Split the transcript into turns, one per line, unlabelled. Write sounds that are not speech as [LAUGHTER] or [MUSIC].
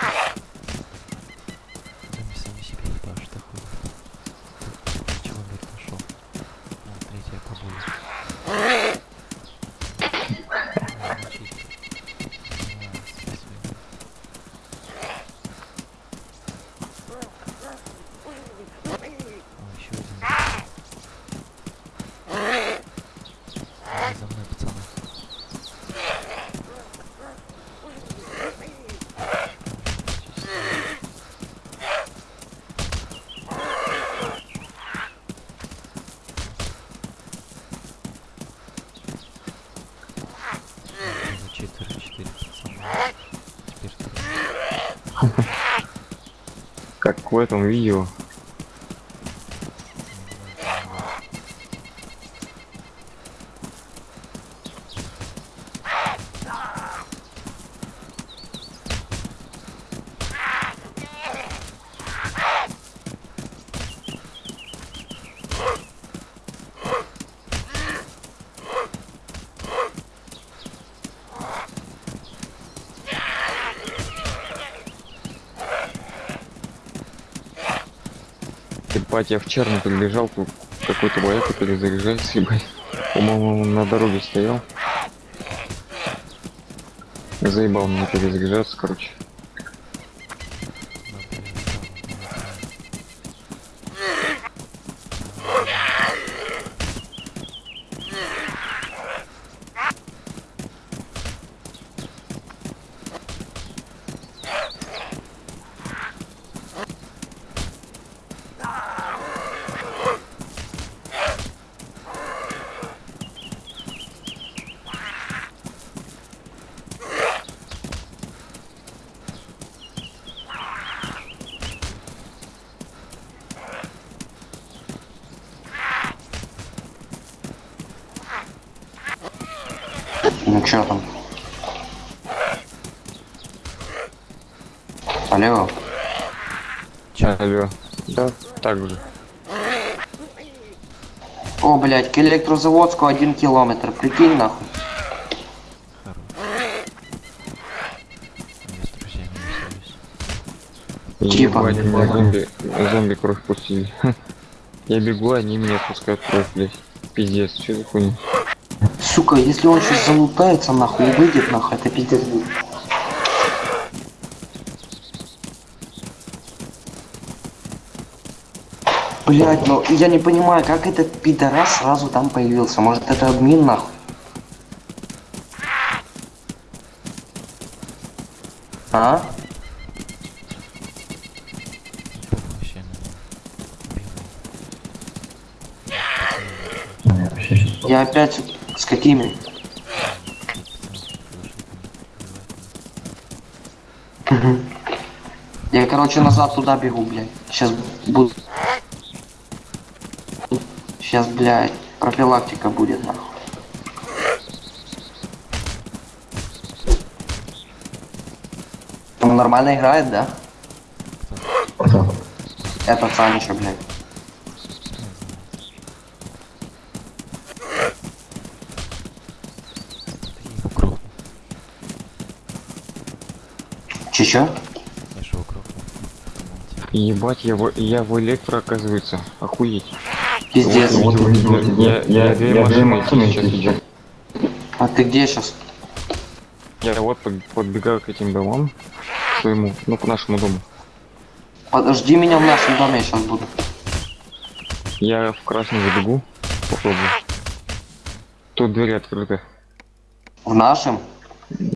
Ha ha ha!
Как в этом видео. Ебать, я в черный подбежал, тут какой-то бояка перезаряжается, ебать. По-моему, на дороге стоял. Заебал мне перезаряжаться, короче.
Ну чё там? Алло,
Ча, алло. Да, так же.
о, блядь, к электрозаводску один километр, прикинь нахуй. Типа.
Меня зомби, зомби кровь пустили. [LAUGHS] Я бегу, они меня пускают кровь, блядь. Пиздец, что за хуйня?
Сука, если он сейчас залутается нахуй и выйдет нахуй, это пиздец будет. Блять, ну я не понимаю, как этот пидорас сразу там появился. Может это админ нахуй? А? Я опять с какими? Я, короче, назад туда бегу, блядь. Сейчас буду... Сейчас, блядь, профилактика будет, нахуй. Он нормально играет, да? Этот Санечка, блядь. Че-че?
Я его грохнул.
Ебать, я в, я в электро, оказывается. Охуеть.
Пиздец.
Вот, видел, видел, я, я, две машины сейчас видел.
А ты где сейчас?
Я вот под- подбегаю к этим домам. К своему, ну, к нашему дому.
Подожди меня в нашем доме, я сейчас буду.
Я в красный забегу. Попробую. Тут двери открыты.
В нашем?